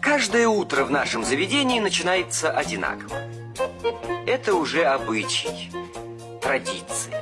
Каждое утро в нашем заведении начинается одинаково. Это уже обычай, традиция.